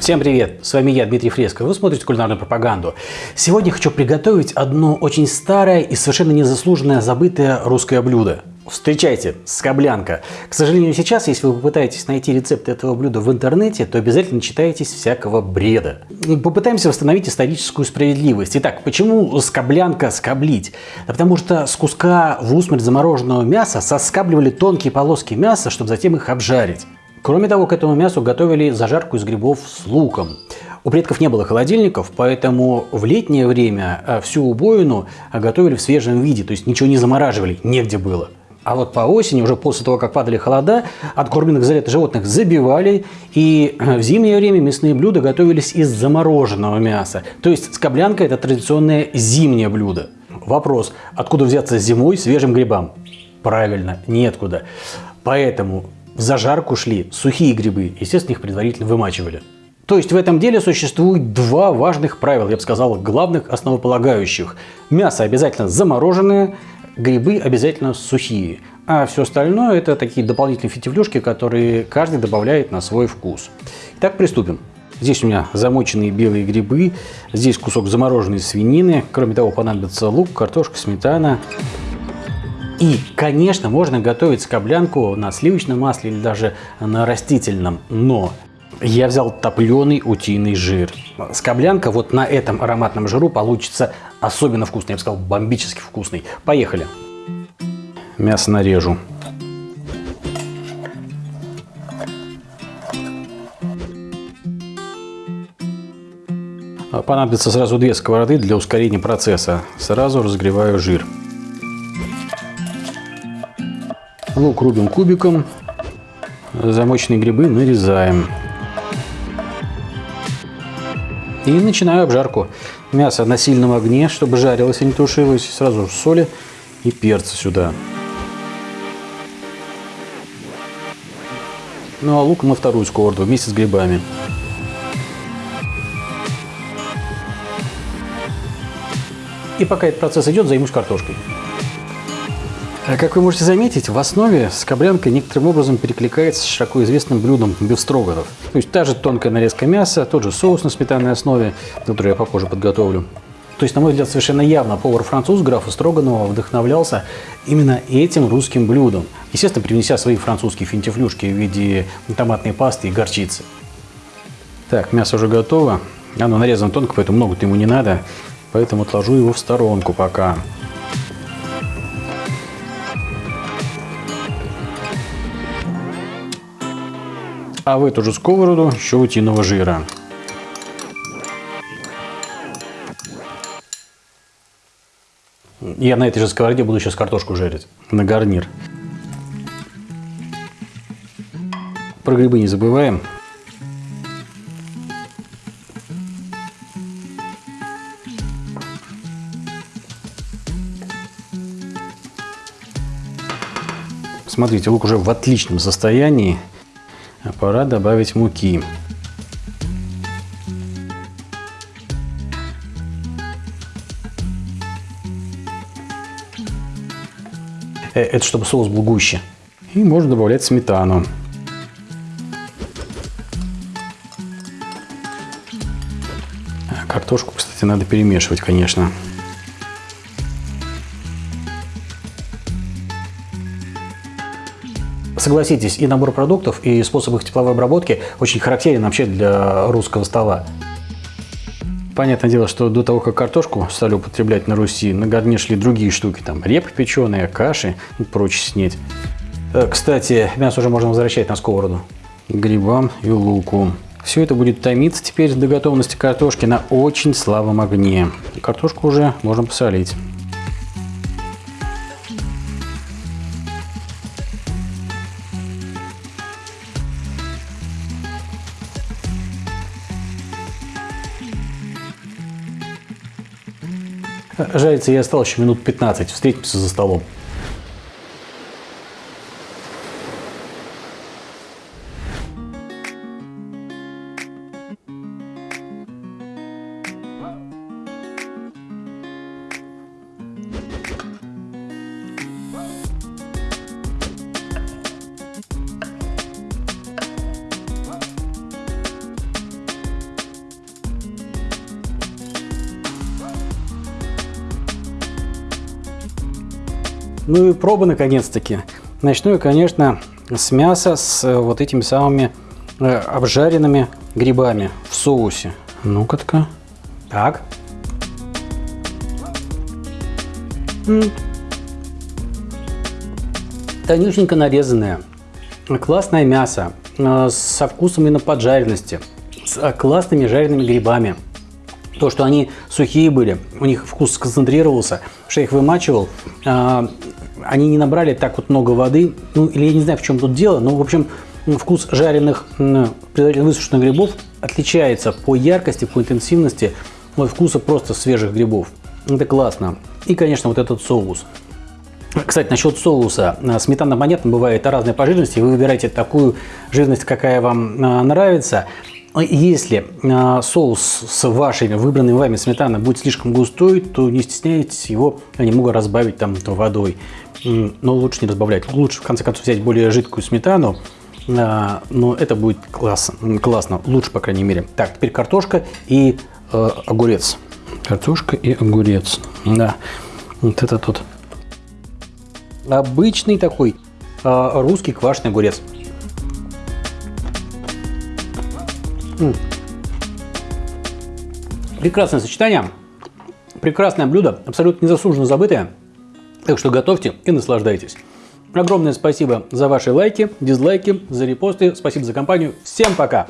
Всем привет! С вами я, Дмитрий Фреско. Вы смотрите кулинарную пропаганду. Сегодня хочу приготовить одно очень старое и совершенно незаслуженное забытое русское блюдо. Встречайте, скоблянка. К сожалению, сейчас, если вы попытаетесь найти рецепт этого блюда в интернете, то обязательно читаетесь всякого бреда. Попытаемся восстановить историческую справедливость. Итак, почему скоблянка скоблить? Да потому что с куска в усмерть замороженного мяса соскабливали тонкие полоски мяса, чтобы затем их обжарить. Кроме того, к этому мясу готовили зажарку из грибов с луком. У предков не было холодильников, поэтому в летнее время э, всю убоину э, готовили в свежем виде, то есть ничего не замораживали, негде было. А вот по осени, уже после того, как падали холода, откормленных за лето животных забивали, и э, в зимнее время мясные блюда готовились из замороженного мяса. То есть скоблянка – это традиционное зимнее блюдо. Вопрос, откуда взяться зимой свежим грибам? Правильно, неоткуда. Поэтому в зажарку шли сухие грибы, естественно, их предварительно вымачивали. То есть в этом деле существует два важных правила, я бы сказал, главных основополагающих. Мясо обязательно замороженное, грибы обязательно сухие. А все остальное это такие дополнительные фитивлюшки, которые каждый добавляет на свой вкус. Итак, приступим. Здесь у меня замоченные белые грибы, здесь кусок замороженной свинины. Кроме того, понадобится лук, картошка, сметана. И, конечно, можно готовить скоблянку на сливочном масле или даже на растительном, но я взял топленый утиный жир. Скоблянка вот на этом ароматном жиру получится особенно вкусный, я бы сказал, бомбически вкусный. Поехали. Мясо нарежу. Понадобится сразу две сковороды для ускорения процесса. Сразу разогреваю жир. Лук рубим кубиком. Замоченные грибы нарезаем. И начинаю обжарку. Мясо на сильном огне, чтобы жарилось и не тушилось. Сразу соли и перца сюда. Ну а лук на вторую сковороду вместе с грибами. И пока этот процесс идет, займусь картошкой. А как вы можете заметить, в основе скоблянка некоторым образом перекликается с широко известным блюдом бифстроганов. То есть та же тонкая нарезка мяса, тот же соус на сметанной основе, который я попозже подготовлю. То есть, на мой взгляд, совершенно явно повар-француз графа Строганова вдохновлялся именно этим русским блюдом. Естественно, привнеся свои французские финтифлюшки в виде томатной пасты и горчицы. Так, мясо уже готово. Оно нарезано тонко, поэтому много-то ему не надо. Поэтому отложу его в сторонку пока. А в эту же сковороду еще утиного жира. Я на этой же сковороде буду сейчас картошку жарить на гарнир. Про грибы не забываем. Смотрите, лук уже в отличном состоянии. Пора добавить муки. Э, это чтобы соус был гуще. И можно добавлять сметану. Картошку, кстати, надо перемешивать, конечно. Согласитесь, и набор продуктов, и способ их тепловой обработки очень характерен вообще для русского стола. Понятное дело, что до того, как картошку стали употреблять на Руси, на гарнир шли другие штуки, там репа печеная, каши и прочее снеть. Э, кстати, мясо уже можно возвращать на сковороду. Грибам и луку. Все это будет томиться теперь до готовности картошки на очень слабом огне. Картошку уже можно посолить. Жарится я осталось еще минут 15. Встретимся за столом. Ну и проба наконец-таки. Начну я, конечно, с мяса с э, вот этими самыми э, обжаренными грибами в соусе. Ну-ка-ка. Так. М -м. Тонюсенько нарезанное. Классное мясо. Э, со вкусом именно поджаренности. С классными жареными грибами. То, что они сухие были, у них вкус сконцентрировался, что я их вымачивал, они не набрали так вот много воды, ну или я не знаю, в чем тут дело, но в общем вкус жареных, предварительно высушенных грибов отличается по яркости, по интенсивности от вкуса просто свежих грибов. Это классно. И, конечно, вот этот соус. Кстати, насчет соуса. Сметана, понятно, бывает разной по жирности. Вы выбираете такую жирность, какая вам а, нравится. Если а, соус с вашей выбранной вами сметаной будет слишком густой, то не стесняйтесь его немного разбавить там водой. Но лучше не разбавлять. Лучше, в конце концов, взять более жидкую сметану, а, но это будет классно, классно, лучше, по крайней мере. Так, теперь картошка и э, огурец. Картошка и огурец, да, вот это тут обычный такой русский квашеный огурец. Прекрасное сочетание, прекрасное блюдо, абсолютно незаслуженно забытое. Так что готовьте и наслаждайтесь. Огромное спасибо за ваши лайки, дизлайки, за репосты. Спасибо за компанию. Всем пока!